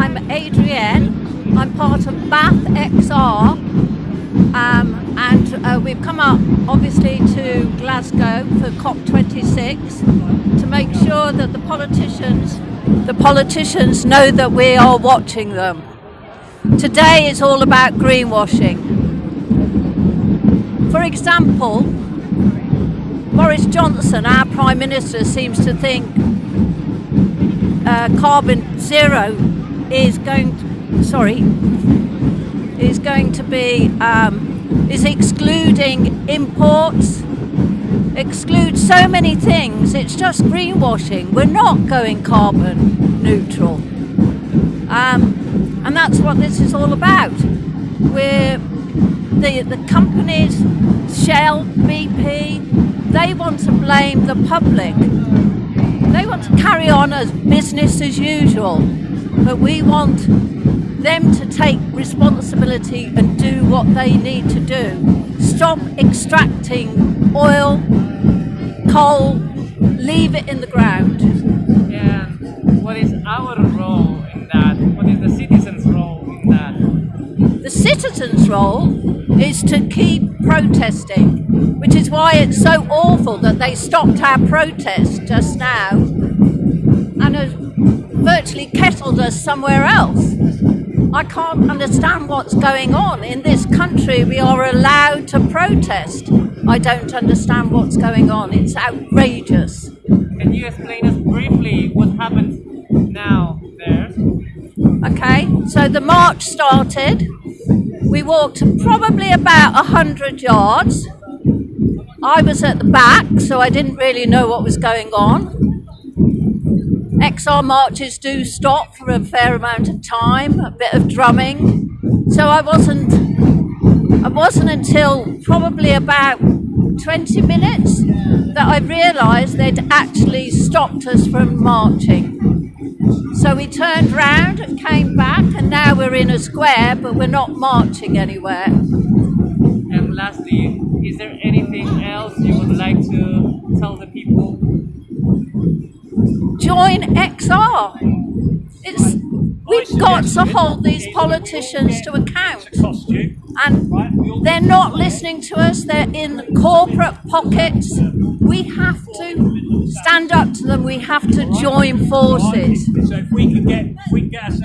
I'm Adrienne. I'm part of Bath XR, um, and uh, we've come up obviously to Glasgow for COP26 to make sure that the politicians, the politicians know that we are watching them. Today is all about greenwashing. For example, Boris Johnson, our Prime Minister, seems to think uh, carbon zero is going to, sorry is going to be um, is excluding imports excludes so many things it's just greenwashing. We're not going carbon neutral. Um, and that's what this is all about. We're the, the companies Shell, BP they want to blame the public. They want to carry on as business as usual, but we want them to take responsibility and do what they need to do. Stop extracting oil, coal, leave it in the ground. And What is our role in that? What is the citizens' role in that? The citizens' role is to keep protesting, which is why it's so awful that they stopped our protest just now virtually kettled us somewhere else. I can't understand what's going on. In this country, we are allowed to protest. I don't understand what's going on. It's outrageous. Can you explain us briefly what happened now there? Okay, so the march started. We walked probably about 100 yards. I was at the back, so I didn't really know what was going on. XR marches do stop for a fair amount of time, a bit of drumming. So I wasn't, it wasn't until probably about 20 minutes that I realised they'd actually stopped us from marching. So we turned round and came back, and now we're in a square, but we're not marching anywhere. And lastly, is there anything else you would like to tell the? Join XR. It's we've got to hold these politicians to account, and they're not listening to us. They're in corporate pockets. We have to stand up to them. We have to join forces.